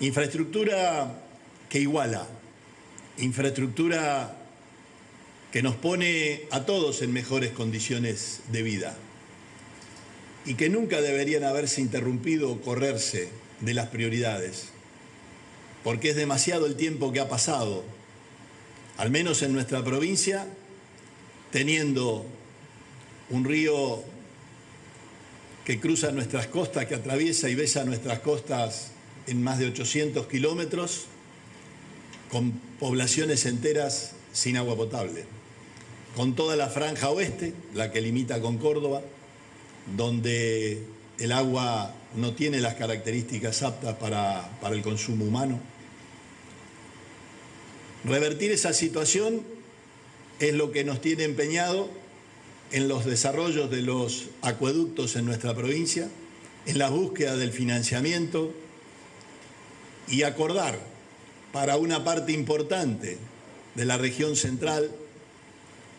Infraestructura que iguala, infraestructura que nos pone a todos en mejores condiciones de vida. Y que nunca deberían haberse interrumpido o correrse de las prioridades, porque es demasiado el tiempo que ha pasado, al menos en nuestra provincia, teniendo un río que cruza nuestras costas, que atraviesa y besa nuestras costas en más de 800 kilómetros, con poblaciones enteras sin agua potable, con toda la franja oeste, la que limita con Córdoba, donde el agua no tiene las características aptas para, para el consumo humano. Revertir esa situación es lo que nos tiene empeñado en los desarrollos de los acueductos en nuestra provincia, en la búsqueda del financiamiento y acordar para una parte importante de la región central,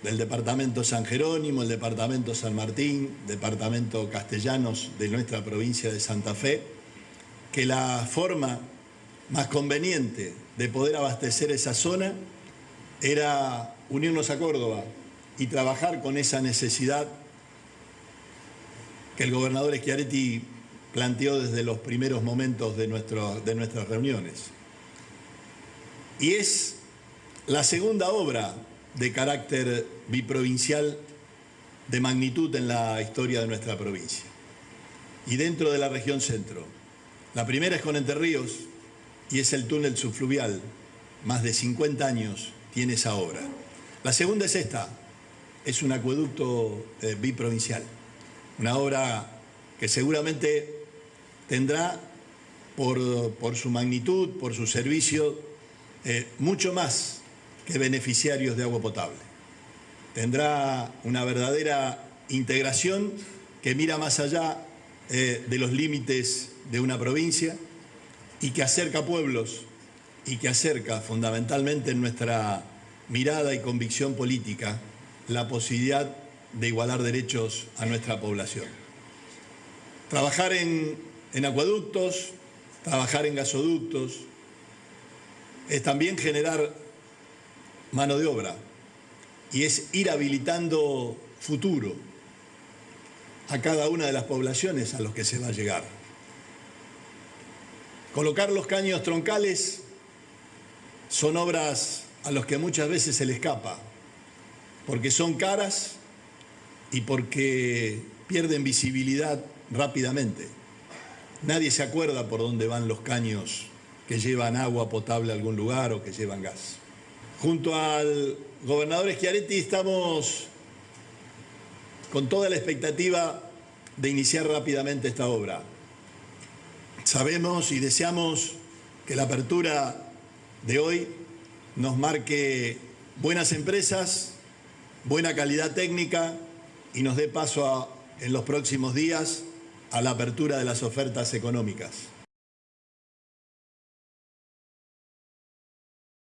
del departamento San Jerónimo, el departamento San Martín, departamento Castellanos de nuestra provincia de Santa Fe, que la forma más conveniente de poder abastecer esa zona era unirnos a Córdoba y trabajar con esa necesidad que el gobernador Schiaretti planteó desde los primeros momentos de, de nuestras reuniones. Y es la segunda obra de carácter biprovincial de magnitud en la historia de nuestra provincia y dentro de la región centro. La primera es con Entre Ríos y es el túnel subfluvial. Más de 50 años tiene esa obra. La segunda es esta, es un acueducto eh, biprovincial, una obra que seguramente tendrá por, su magnitud, por su servicio, eh, mucho más que beneficiarios de agua potable. Tendrá una verdadera integración que mira más allá eh, de los límites de una provincia y que acerca pueblos y que acerca fundamentalmente en nuestra mirada y convicción política la posibilidad de igualar derechos a nuestra población. Trabajar en, en acueductos, trabajar en gasoductos, es también generar mano de obra y es ir habilitando futuro a cada una de las poblaciones a los que se va a llegar. Colocar los caños troncales son obras a los que muchas veces se le escapa, porque son caras y porque pierden visibilidad rápidamente. Nadie se acuerda por dónde van los caños que llevan agua potable a algún lugar o que llevan gas. Junto al gobernador Schiaretti estamos con toda la expectativa de iniciar rápidamente esta obra. Sabemos y deseamos que la apertura de hoy nos marque buenas empresas, buena calidad técnica y nos dé paso en los próximos días a la apertura de las ofertas económicas.